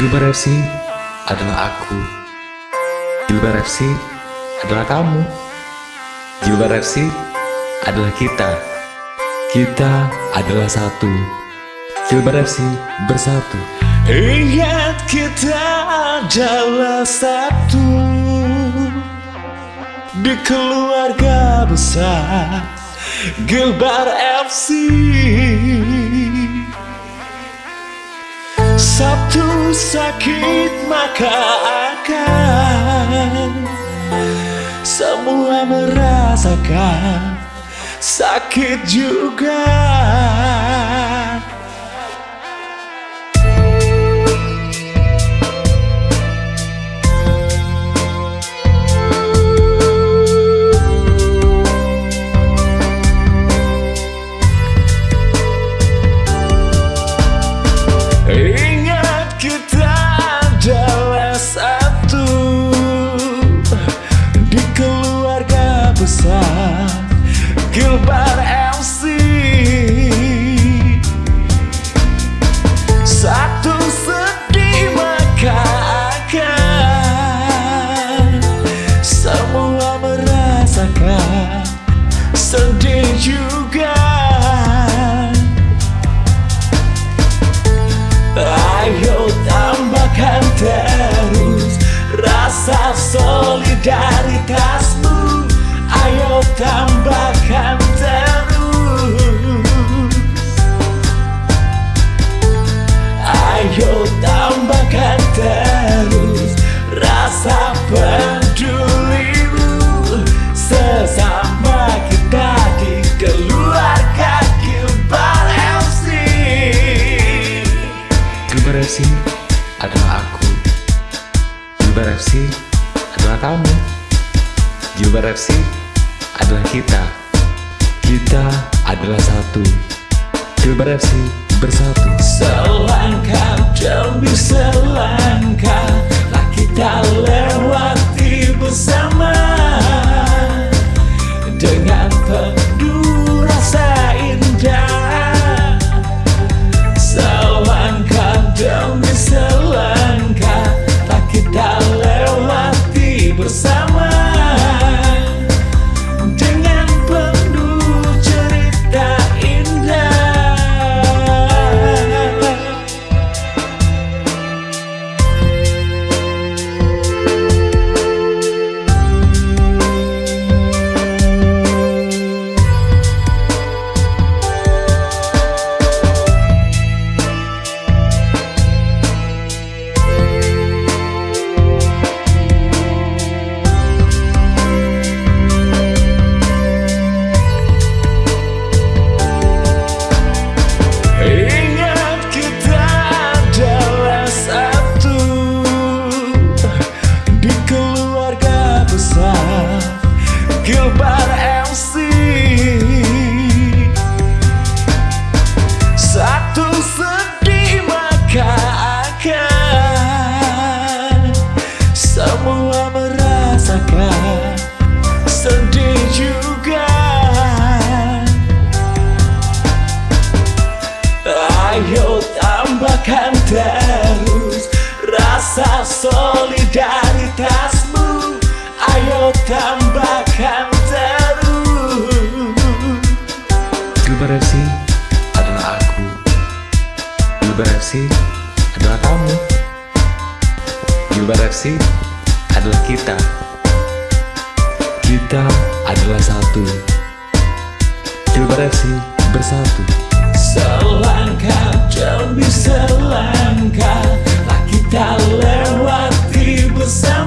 Gilbar FC adalah aku. Gilbar FC adalah kamu. Gilbar FC adalah kita. Kita adalah satu. Gilbar FC bersatu. Ingat kita adalah satu Di keluarga besar Gilbar FC Satu sakit maka akan Semua merasakan. Sakit juga FC adalah kamu. Gilbar FC adalah kita. Kita adalah satu. Gilbar FC bersatu. Selangkah Jilbar FC adalah kamu. Jilbar FC adalah kita. Kita adalah satu. Jilbar FC bersatu. Selangkah jauh bisa langkah, tak kita lewati bersama.